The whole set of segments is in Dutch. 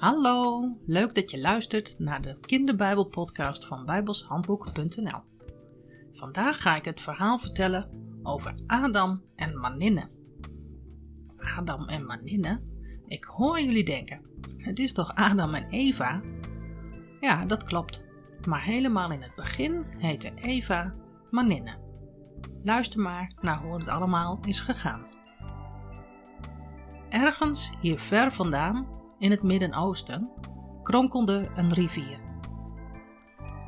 Hallo, leuk dat je luistert naar de kinderbijbelpodcast van bijbelshandboek.nl. Vandaag ga ik het verhaal vertellen over Adam en Maninne. Adam en Maninne? Ik hoor jullie denken, het is toch Adam en Eva? Ja, dat klopt, maar helemaal in het begin heette Eva Maninne. Luister maar naar hoe het allemaal is gegaan. Ergens hier ver vandaan in het Midden-Oosten, kronkelde een rivier.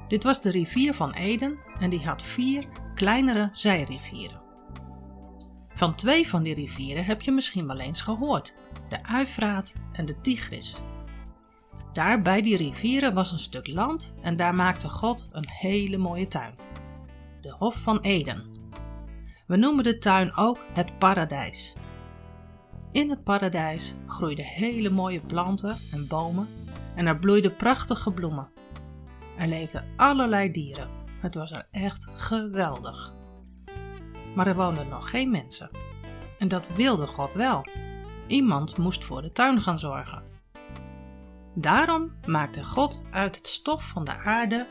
Dit was de rivier van Eden en die had vier kleinere zijrivieren. Van twee van die rivieren heb je misschien wel eens gehoord, de Uifraat en de Tigris. Daar bij die rivieren was een stuk land en daar maakte God een hele mooie tuin. De Hof van Eden. We noemen de tuin ook het paradijs. In het paradijs groeiden hele mooie planten en bomen en er bloeiden prachtige bloemen. Er leefden allerlei dieren. Het was er echt geweldig. Maar er woonden nog geen mensen. En dat wilde God wel. Iemand moest voor de tuin gaan zorgen. Daarom maakte God uit het stof van de aarde,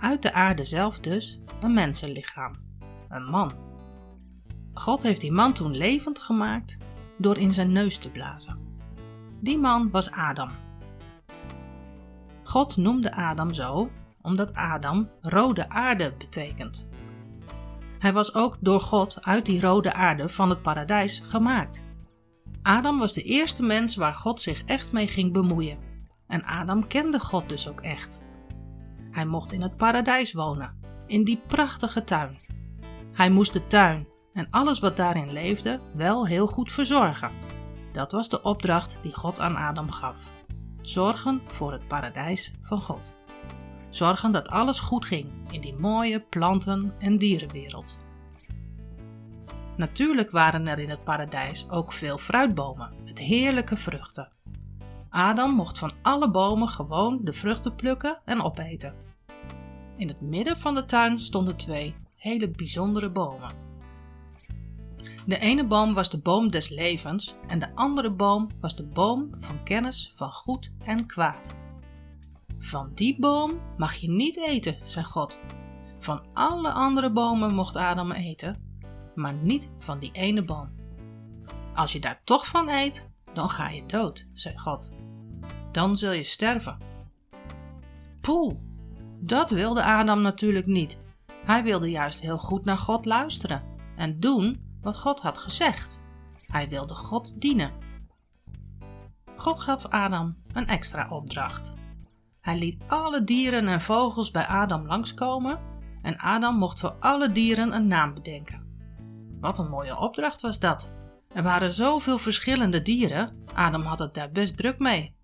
uit de aarde zelf dus, een mensenlichaam, een man. God heeft die man toen levend gemaakt door in zijn neus te blazen. Die man was Adam. God noemde Adam zo omdat Adam rode aarde betekent. Hij was ook door God uit die rode aarde van het paradijs gemaakt. Adam was de eerste mens waar God zich echt mee ging bemoeien. En Adam kende God dus ook echt. Hij mocht in het paradijs wonen, in die prachtige tuin. Hij moest de tuin en alles wat daarin leefde wel heel goed verzorgen. Dat was de opdracht die God aan Adam gaf. Zorgen voor het paradijs van God. Zorgen dat alles goed ging in die mooie planten- en dierenwereld. Natuurlijk waren er in het paradijs ook veel fruitbomen met heerlijke vruchten. Adam mocht van alle bomen gewoon de vruchten plukken en opeten. In het midden van de tuin stonden twee hele bijzondere bomen. De ene boom was de boom des levens en de andere boom was de boom van kennis van goed en kwaad. Van die boom mag je niet eten, zei God. Van alle andere bomen mocht Adam eten, maar niet van die ene boom. Als je daar toch van eet, dan ga je dood, zei God. Dan zul je sterven. Poel, dat wilde Adam natuurlijk niet. Hij wilde juist heel goed naar God luisteren en doen wat God had gezegd. Hij wilde God dienen. God gaf Adam een extra opdracht. Hij liet alle dieren en vogels bij Adam langskomen en Adam mocht voor alle dieren een naam bedenken. Wat een mooie opdracht was dat. Er waren zoveel verschillende dieren, Adam had het daar best druk mee.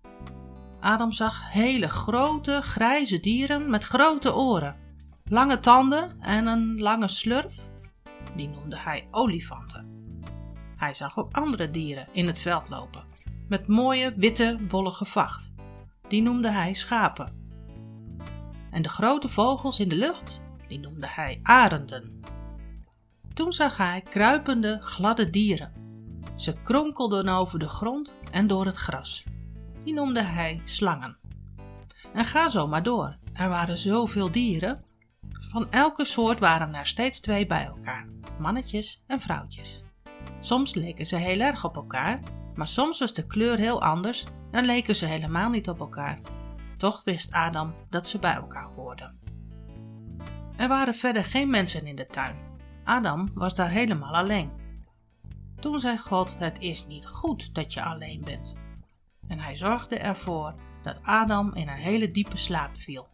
Adam zag hele grote, grijze dieren met grote oren, lange tanden en een lange slurf die noemde hij olifanten. Hij zag ook andere dieren in het veld lopen, met mooie witte wollige vacht. Die noemde hij schapen. En de grote vogels in de lucht, die noemde hij arenden. Toen zag hij kruipende, gladde dieren. Ze kronkelden over de grond en door het gras. Die noemde hij slangen. En ga zo maar door. Er waren zoveel dieren. Van elke soort waren er steeds twee bij elkaar mannetjes en vrouwtjes. Soms leken ze heel erg op elkaar, maar soms was de kleur heel anders en leken ze helemaal niet op elkaar. Toch wist Adam dat ze bij elkaar hoorden. Er waren verder geen mensen in de tuin. Adam was daar helemaal alleen. Toen zei God: Het is niet goed dat je alleen bent. En hij zorgde ervoor dat Adam in een hele diepe slaap viel.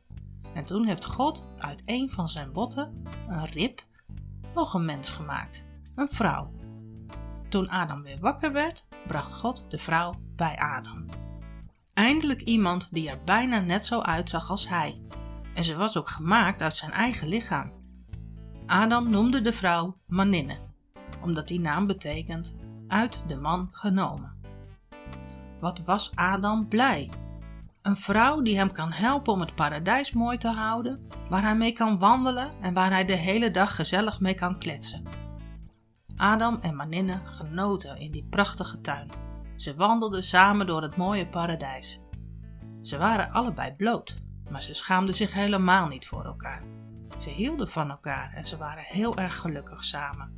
En toen heeft God uit een van zijn botten een rib nog een mens gemaakt, een vrouw. Toen Adam weer wakker werd, bracht God de vrouw bij Adam. Eindelijk iemand die er bijna net zo uitzag als hij. En ze was ook gemaakt uit zijn eigen lichaam. Adam noemde de vrouw Maninne, omdat die naam betekent uit de man genomen. Wat was Adam blij een vrouw die hem kan helpen om het paradijs mooi te houden, waar hij mee kan wandelen en waar hij de hele dag gezellig mee kan kletsen. Adam en Maninne genoten in die prachtige tuin. Ze wandelden samen door het mooie paradijs. Ze waren allebei bloot, maar ze schaamden zich helemaal niet voor elkaar. Ze hielden van elkaar en ze waren heel erg gelukkig samen.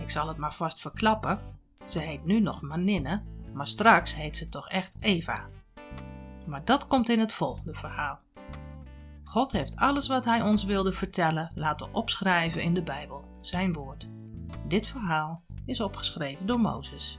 Ik zal het maar vast verklappen. Ze heet nu nog Maninne, maar straks heet ze toch echt Eva. Maar dat komt in het volgende verhaal. God heeft alles wat hij ons wilde vertellen laten opschrijven in de Bijbel, zijn woord. Dit verhaal is opgeschreven door Mozes.